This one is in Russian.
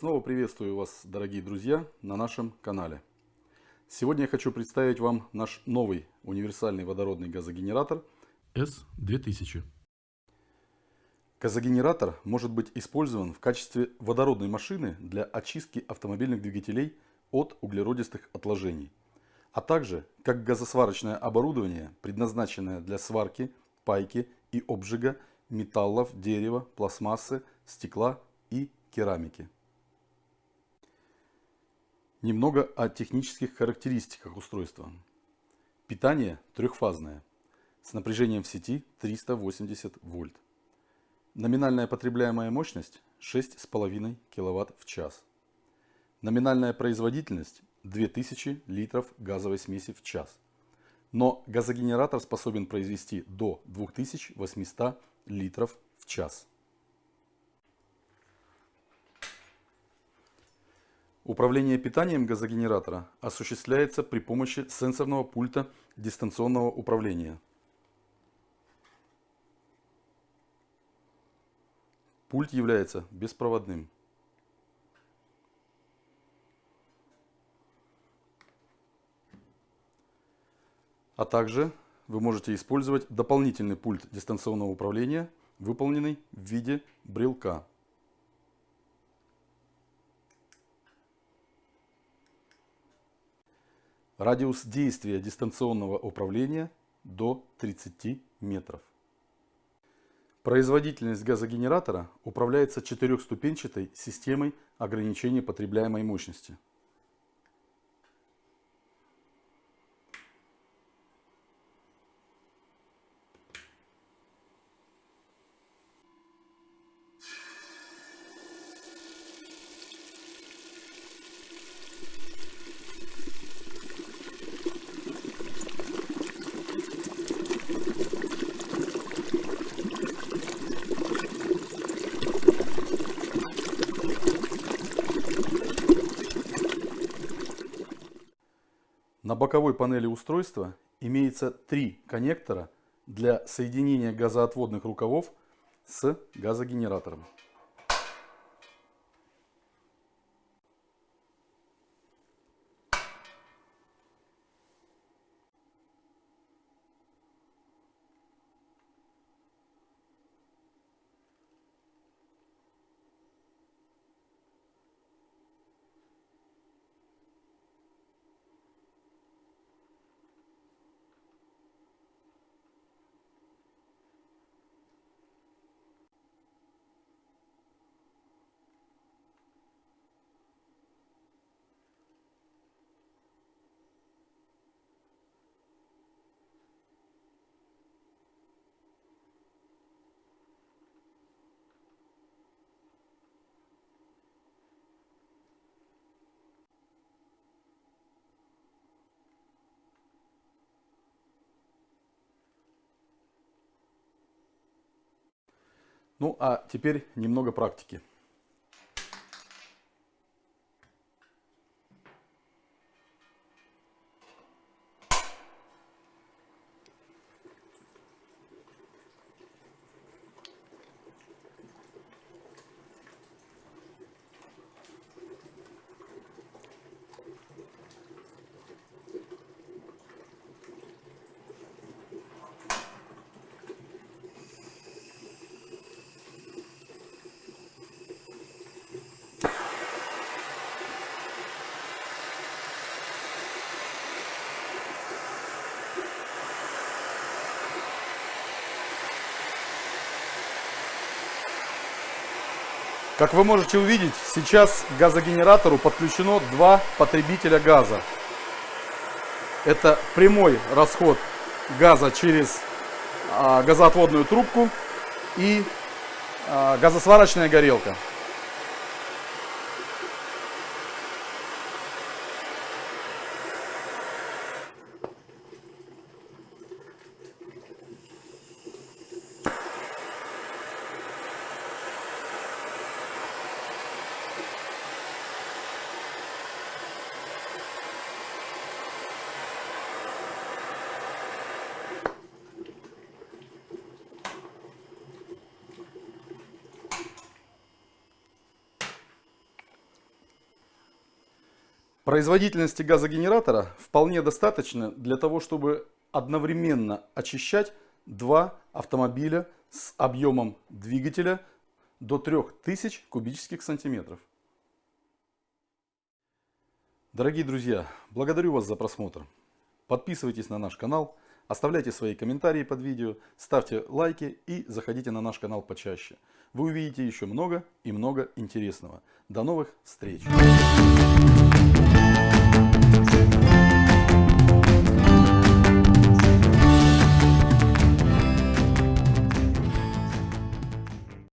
Снова приветствую вас, дорогие друзья, на нашем канале. Сегодня я хочу представить вам наш новый универсальный водородный газогенератор S2000. Газогенератор может быть использован в качестве водородной машины для очистки автомобильных двигателей от углеродистых отложений, а также как газосварочное оборудование, предназначенное для сварки, пайки и обжига металлов, дерева, пластмассы, стекла и керамики. Немного о технических характеристиках устройства. Питание трехфазное, с напряжением в сети 380 вольт. Номинальная потребляемая мощность 6,5 кВт в час. Номинальная производительность 2000 литров газовой смеси в час. Но газогенератор способен произвести до 2800 литров в час. Управление питанием газогенератора осуществляется при помощи сенсорного пульта дистанционного управления. Пульт является беспроводным. А также вы можете использовать дополнительный пульт дистанционного управления, выполненный в виде брелка. Радиус действия дистанционного управления до 30 метров. Производительность газогенератора управляется четырехступенчатой системой ограничения потребляемой мощности. Боковой панели устройства имеется три коннектора для соединения газоотводных рукавов с газогенератором. Ну а теперь немного практики. Как вы можете увидеть, сейчас к газогенератору подключено два потребителя газа. Это прямой расход газа через а, газоотводную трубку и а, газосварочная горелка. Производительности газогенератора вполне достаточно для того, чтобы одновременно очищать два автомобиля с объемом двигателя до 3000 кубических сантиметров. Дорогие друзья, благодарю вас за просмотр. Подписывайтесь на наш канал, оставляйте свои комментарии под видео, ставьте лайки и заходите на наш канал почаще. Вы увидите еще много и много интересного. До новых встреч!